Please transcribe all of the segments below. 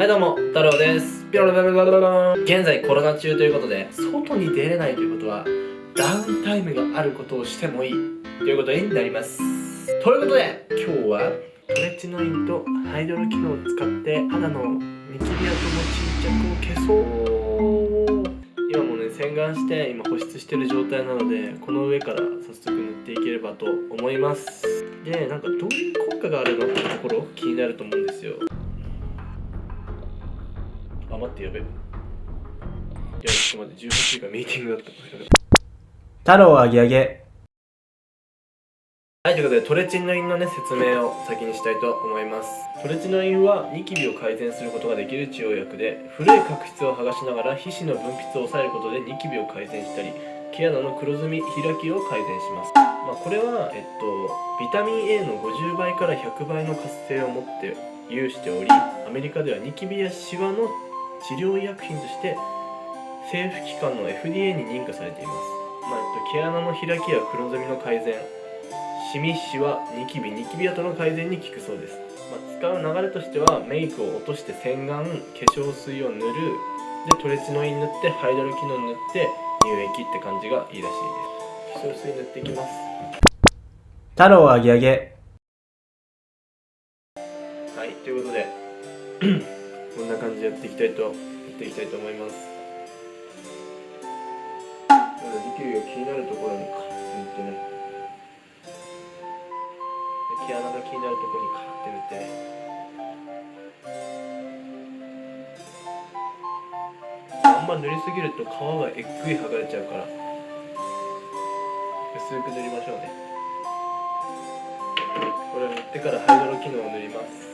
はいどうも、太郎です。ピロロロロロロ現在コロナ中ということで、外に出れないということは、ダウンタイムがあることをしてもいいということになります。ということで、今日はトレチノインとハイドロ機能を使って肌のニキビ跡の沈着を消そう今もね洗顔して今保湿してる状態なのでこの上から早速塗っていければと思いますでなんかどういう効果があるのってところ気になると思うんですよ待ってやべ。いやちょっと待って18時間ミーティングだった太郎あげあげはいということでトレチノインのね説明を先にしたいと思います。トレチノインはニキビを改善することができる治療薬で古い角質を剥がしながら皮脂の分泌を抑えることでニキビを改善したり毛穴の黒ずみ開きを改善します、まあ、これは、えっと、ビタミン A の50倍から100倍の活性を持って有しておりアメリカではニキビやシワの治療医薬品として政府機関の FDA に認可されています、まあえっと、毛穴の開きや黒ずみの改善シミシワニキビニキビ跡の改善に効くそうです、まあ、使う流れとしてはメイクを落として洗顔化粧水を塗るでトレチノイン塗ってハイドロキノン塗って乳液って感じがいいらしいです。化粧水塗っていきます。太郎あげあげ。はいということでこんな感じでやっていきたいとやっていきたいと思います。まだニキビが気になるところにカッて塗ってね。毛穴が気になるところにカッて塗って。あんま塗りすぎると皮がえっくい剥がれちゃうから。薄く塗りましょうね。これを塗ってからハイドロ機能を塗ります。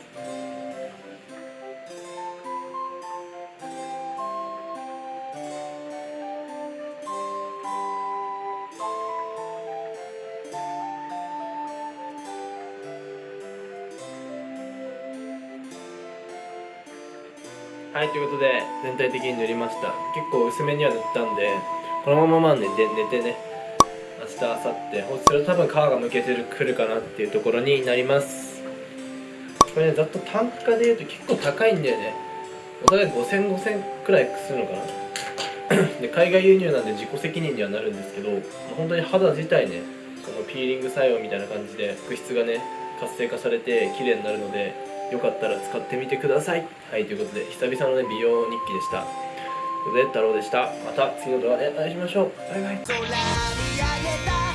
はいということで全体的に塗りました。結構薄めには塗ったんでこのままま寝て寝てね。明日明後日放置すると多分皮がむけてるくるかなっていうところになります。これねざっと単価で言うと結構高いんだよね。お互い5000、5000くらいするのかな。で海外輸入なんで自己責任にはなるんですけど、本当に肌自体ねそのピーリング作用みたいな感じで角質がね活性化されて綺麗になるのでよかったら使ってみてください。はいということで久々のね美容日記でした。ということで太郎でした。また次の動画でお会いしましょう。バイバイ。